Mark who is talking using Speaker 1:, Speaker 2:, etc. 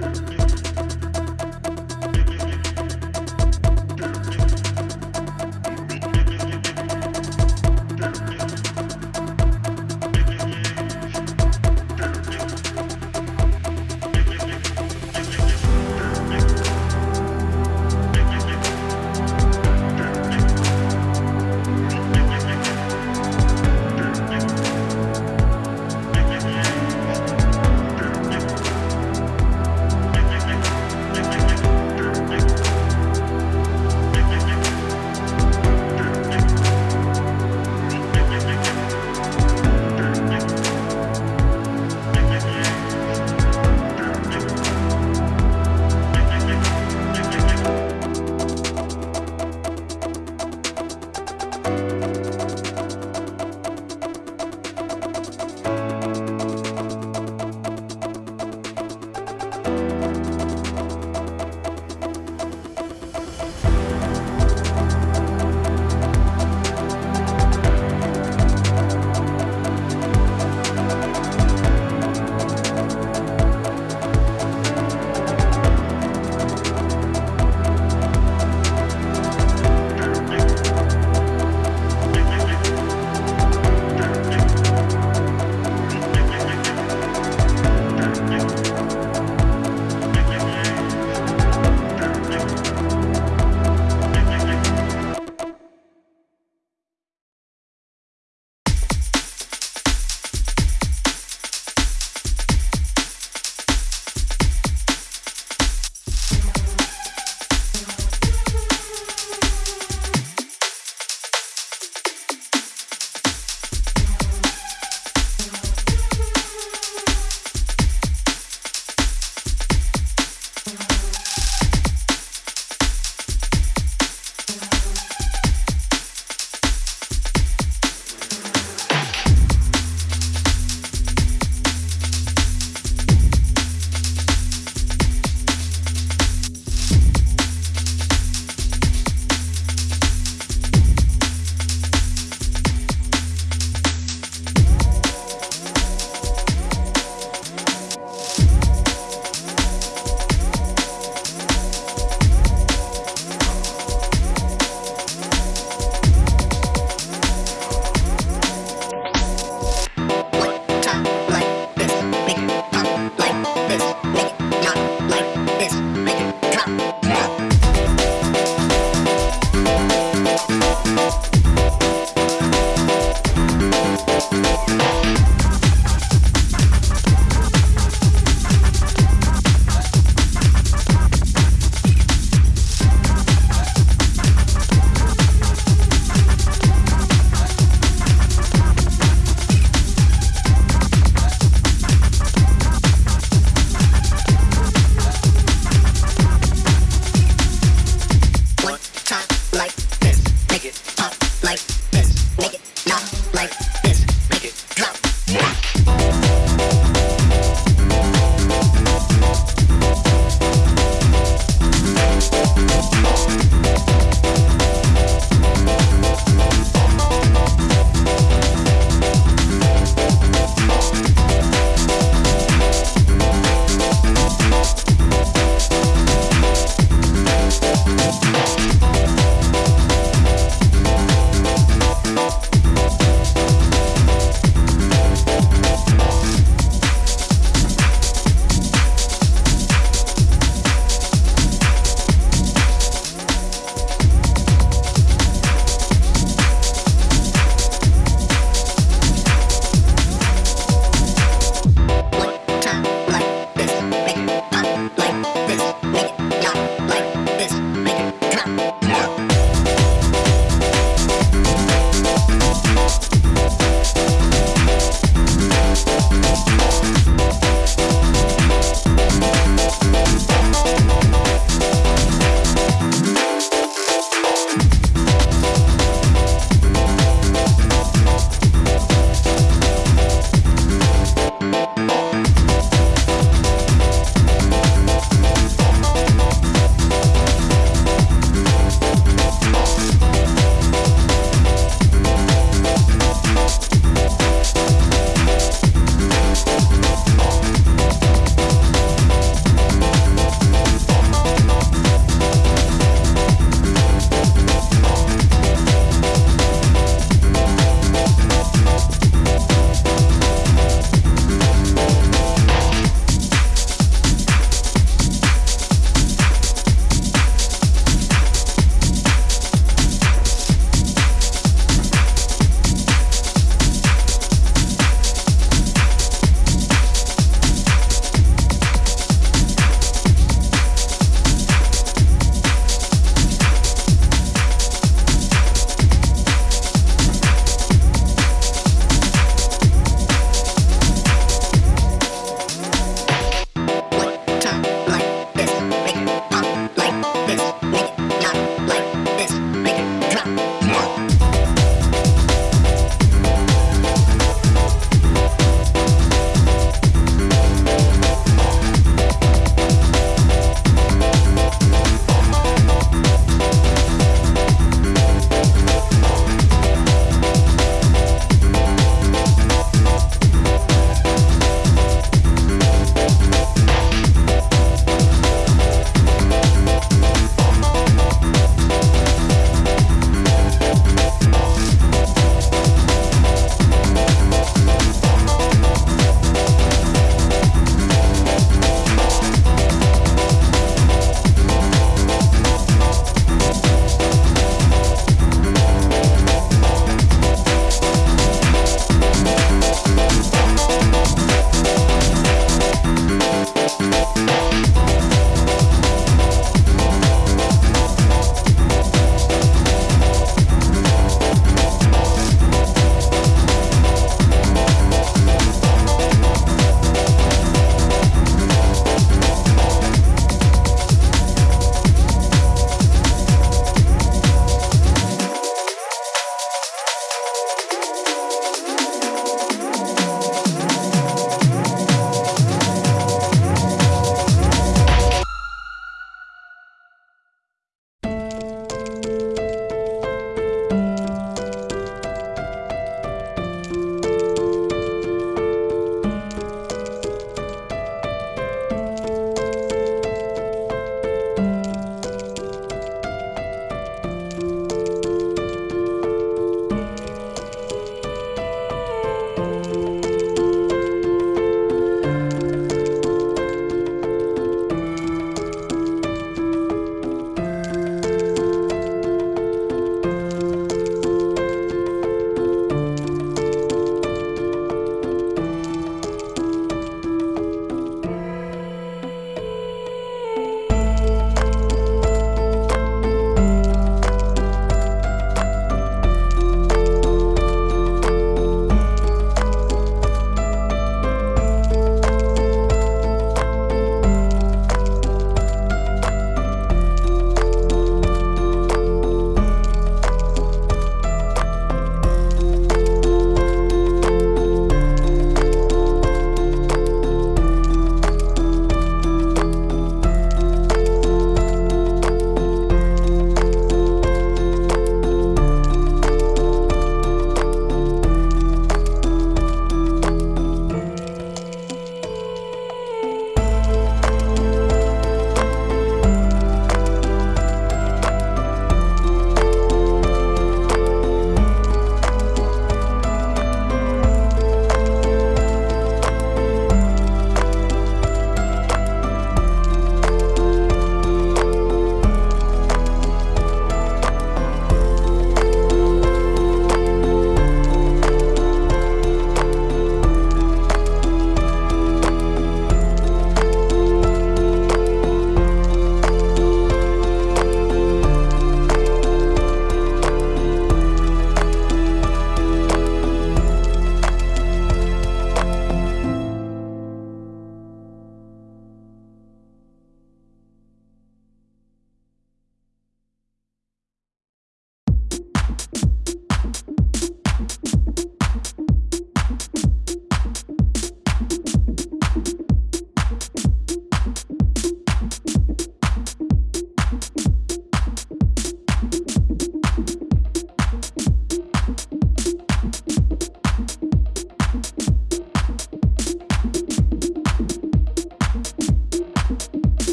Speaker 1: Yeah.